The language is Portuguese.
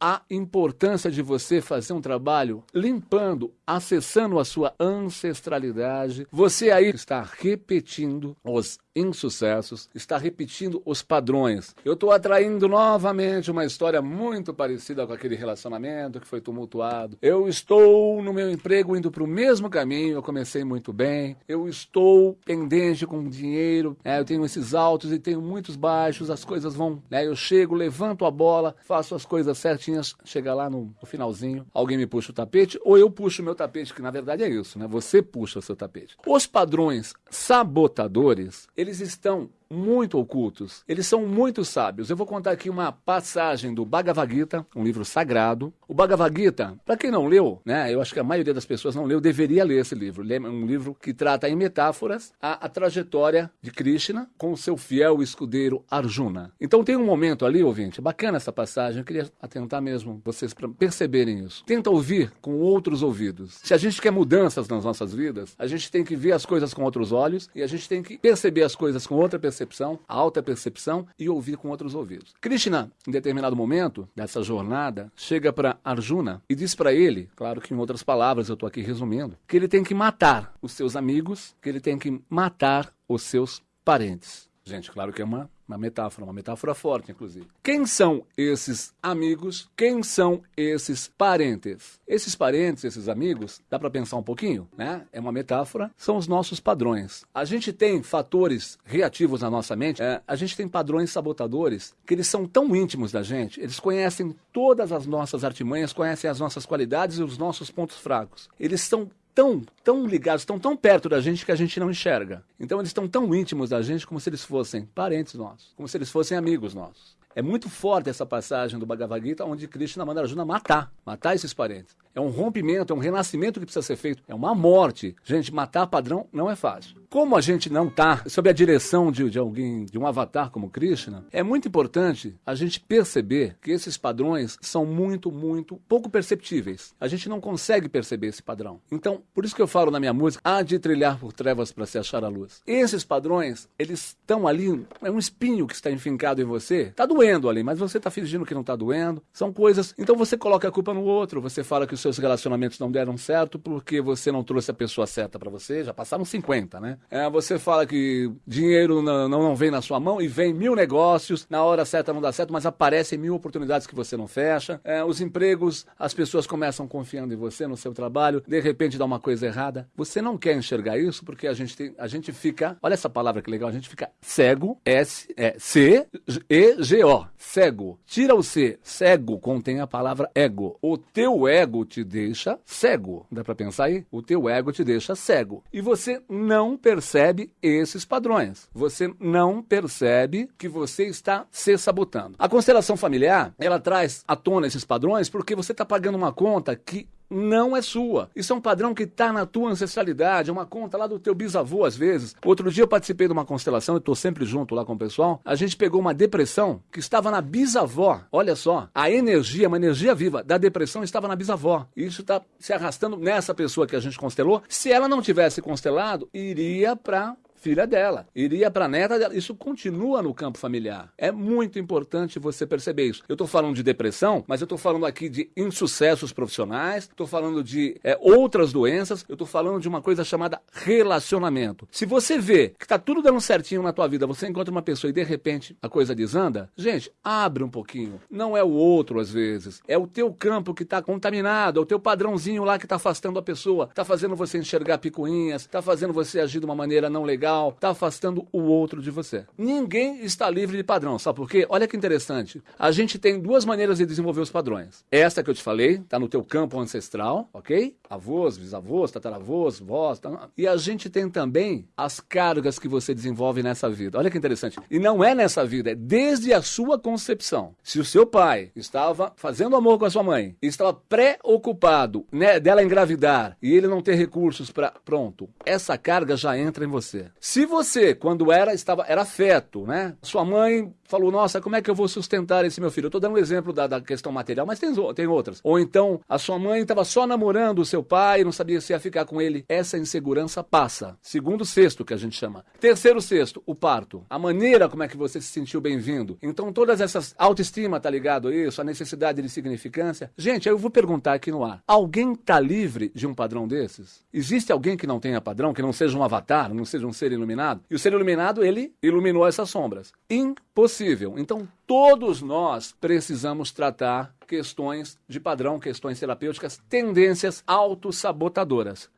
a importância de você fazer um trabalho limpando, acessando a sua ancestralidade. Você aí está repetindo os insucessos, está repetindo os padrões. Eu estou atraindo novamente uma história muito parecida com aquele relacionamento que foi tumultuado. Eu estou no meu emprego indo para o mesmo caminho, eu comecei muito bem. Eu estou pendente com dinheiro, é, eu tenho esses altos e tenho muitos baixos, as coisas vão. Né, eu chego, levanto a bola, faço as coisas certinhas, chega lá no, no finalzinho, alguém me puxa o tapete, ou eu puxo o meu tapete, que na verdade é isso, né? Você puxa o seu tapete. Os padrões sabotadores, eles estão muito ocultos. Eles são muito sábios. Eu vou contar aqui uma passagem do Bhagavad Gita, um livro sagrado. O Bhagavad Gita, para quem não leu, né, eu acho que a maioria das pessoas não leu, deveria ler esse livro. É um livro que trata em metáforas a, a trajetória de Krishna com seu fiel escudeiro Arjuna. Então tem um momento ali, ouvinte, bacana essa passagem, eu queria atentar mesmo vocês para perceberem isso. Tenta ouvir com outros ouvidos. Se a gente quer mudanças nas nossas vidas, a gente tem que ver as coisas com outros olhos e a gente tem que perceber as coisas com outra percepção percepção, alta percepção e ouvir com outros ouvidos. Krishna, em determinado momento dessa jornada, chega para Arjuna e diz para ele, claro que em outras palavras eu estou aqui resumindo, que ele tem que matar os seus amigos, que ele tem que matar os seus parentes. Gente, claro que é uma uma metáfora, uma metáfora forte, inclusive. Quem são esses amigos? Quem são esses parentes? Esses parentes, esses amigos, dá para pensar um pouquinho, né? É uma metáfora, são os nossos padrões. A gente tem fatores reativos na nossa mente, é, a gente tem padrões sabotadores que eles são tão íntimos da gente, eles conhecem todas as nossas artimanhas, conhecem as nossas qualidades e os nossos pontos fracos. Eles são tão, tão ligados, estão tão perto da gente que a gente não enxerga. Então eles estão tão íntimos da gente como se eles fossem parentes nossos, como se eles fossem amigos nossos. É muito forte essa passagem do Bhagavad Gita, onde Krishna manda Arjuna matar, matar esses parentes. É um rompimento, é um renascimento que precisa ser feito, é uma morte. Gente, matar padrão não é fácil. Como a gente não está sob a direção de, de alguém, de um avatar como Krishna, é muito importante a gente perceber que esses padrões são muito, muito pouco perceptíveis. A gente não consegue perceber esse padrão. Então, por isso que eu falo na minha música, há de trilhar por trevas para se achar a luz. Esses padrões, eles estão ali, é um espinho que está enfincado em você, está doendo ali, mas você está fingindo que não está doendo. São coisas. Então você coloca a culpa no outro, você fala que o seu seus relacionamentos não deram certo porque você não trouxe a pessoa certa para você, já passaram 50, né? É, você fala que dinheiro não, não, vem na sua mão e vem mil negócios, na hora certa não dá certo, mas aparecem mil oportunidades que você não fecha. É, os empregos, as pessoas começam confiando em você, no seu trabalho, de repente dá uma coisa errada. Você não quer enxergar isso porque a gente, tem, a gente fica, olha essa palavra que legal, a gente fica cego, S, é, C, E, G, O, cego. Tira o C, cego contém a palavra ego. O teu ego te te deixa cego. Dá para pensar aí? O teu ego te deixa cego. E você não percebe esses padrões. Você não percebe que você está se sabotando. A constelação familiar, ela traz à tona esses padrões porque você está pagando uma conta que não é sua. Isso é um padrão que está na tua ancestralidade, é uma conta lá do teu bisavô às vezes. Outro dia eu participei de uma constelação, eu estou sempre junto lá com o pessoal. A gente pegou uma depressão que estava na bisavó. Olha só, a energia, uma energia viva da depressão estava na bisavó. Isso está se arrastando nessa pessoa que a gente constelou. Se ela não tivesse constelado, iria para filha dela, iria para a neta dela. Isso continua no campo familiar. É muito importante você perceber isso. Eu estou falando de depressão, mas eu estou falando aqui de insucessos profissionais, estou falando de é, outras doenças, eu estou falando de uma coisa chamada relacionamento. Se você vê que está tudo dando certinho na tua vida, você encontra uma pessoa e de repente a coisa desanda, gente, abre um pouquinho. Não é o outro às vezes, é o teu campo que está contaminado, é o teu padrãozinho lá que está afastando a pessoa, está fazendo você enxergar picuinhas, está fazendo você agir de uma maneira não legal legal, está afastando o outro de você. Ninguém está livre de padrão, sabe por quê? Olha que interessante. A gente tem duas maneiras de desenvolver os padrões. Essa que eu te falei, está no teu campo ancestral, ok? Avós, bisavós, tataravós, vós. Tá... E a gente tem também as cargas que você desenvolve nessa vida. Olha que interessante. E não é nessa vida, é desde a sua concepção. Se o seu pai estava fazendo amor com a sua mãe, estava preocupado né, dela engravidar e ele não ter recursos para. Pronto, essa carga já entra em você. Se você, quando era, estava, era feto, né? Sua mãe falou, nossa, como é que eu vou sustentar esse meu filho? Eu tô dando um exemplo da, da questão material, mas tem, tem outras. Ou então, a sua mãe estava só namorando o seu pai, não sabia se ia ficar com ele. Essa insegurança passa. Segundo sexto, que a gente chama. Terceiro sexto, o parto. A maneira como é que você se sentiu bem-vindo. Então, todas essas autoestima, tá ligado a isso? A necessidade de significância. Gente, eu vou perguntar aqui no ar. Alguém tá livre de um padrão desses? Existe alguém que não tenha padrão, que não seja um avatar, não seja um ser iluminado? E o ser iluminado, ele iluminou essas sombras. Impossível. Então, todos nós precisamos tratar questões de padrão, questões terapêuticas, tendências autossabotadoras.